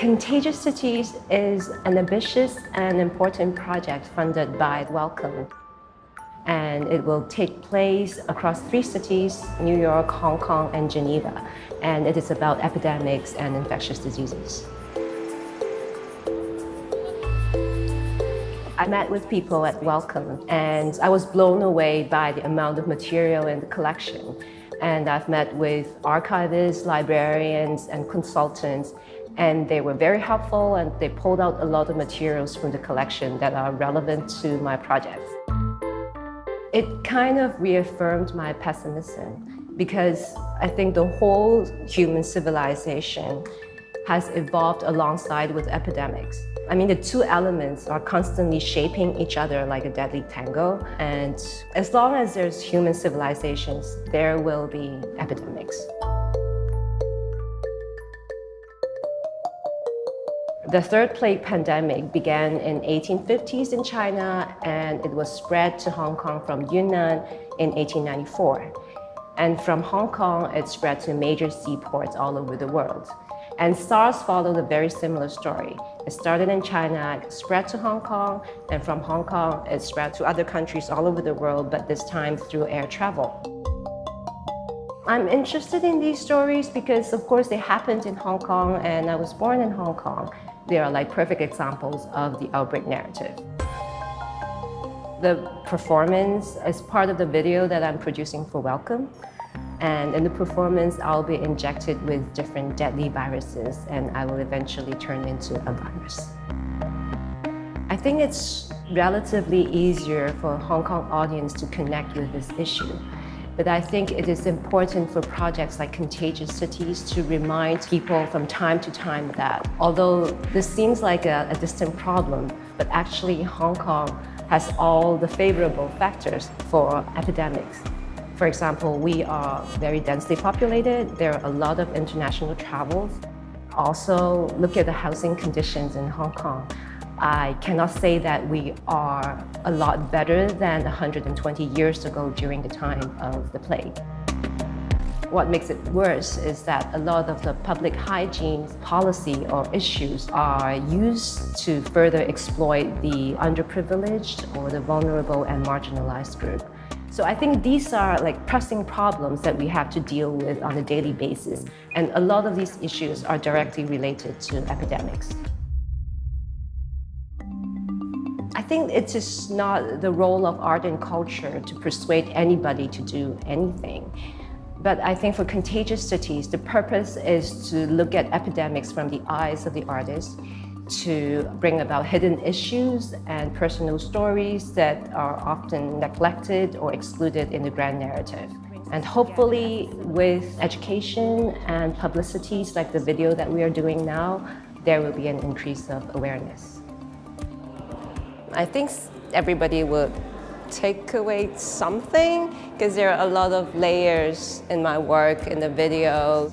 Contagious Cities is an ambitious and important project funded by Wellcome. And it will take place across three cities, New York, Hong Kong, and Geneva. And it is about epidemics and infectious diseases. I met with people at Wellcome and I was blown away by the amount of material in the collection. And I've met with archivists, librarians, and consultants and they were very helpful and they pulled out a lot of materials from the collection that are relevant to my project. It kind of reaffirmed my pessimism because I think the whole human civilization has evolved alongside with epidemics. I mean, the two elements are constantly shaping each other like a deadly tango. And as long as there's human civilizations, there will be epidemics. The third plague pandemic began in 1850s in China and it was spread to Hong Kong from Yunnan in 1894. And from Hong Kong, it spread to major seaports all over the world. And SARS followed a very similar story. It started in China, spread to Hong Kong, and from Hong Kong, it spread to other countries all over the world, but this time through air travel. I'm interested in these stories because, of course, they happened in Hong Kong and I was born in Hong Kong. They are like perfect examples of the outbreak narrative. The performance is part of the video that I'm producing for Wellcome. And in the performance, I'll be injected with different deadly viruses and I will eventually turn into a virus. I think it's relatively easier for Hong Kong audience to connect with this issue but I think it is important for projects like Contagious Cities to remind people from time to time that although this seems like a, a distant problem, but actually Hong Kong has all the favorable factors for epidemics. For example, we are very densely populated. There are a lot of international travels. Also, look at the housing conditions in Hong Kong. I cannot say that we are a lot better than 120 years ago during the time of the plague. What makes it worse is that a lot of the public hygiene policy or issues are used to further exploit the underprivileged or the vulnerable and marginalized group. So I think these are like pressing problems that we have to deal with on a daily basis. And a lot of these issues are directly related to epidemics. Think it is not the role of art and culture to persuade anybody to do anything. But I think for Contagious Cities, the purpose is to look at epidemics from the eyes of the artist, to bring about hidden issues and personal stories that are often neglected or excluded in the grand narrative. And hopefully with education and publicities like the video that we are doing now, there will be an increase of awareness. I think everybody would take away something because there are a lot of layers in my work, in the video.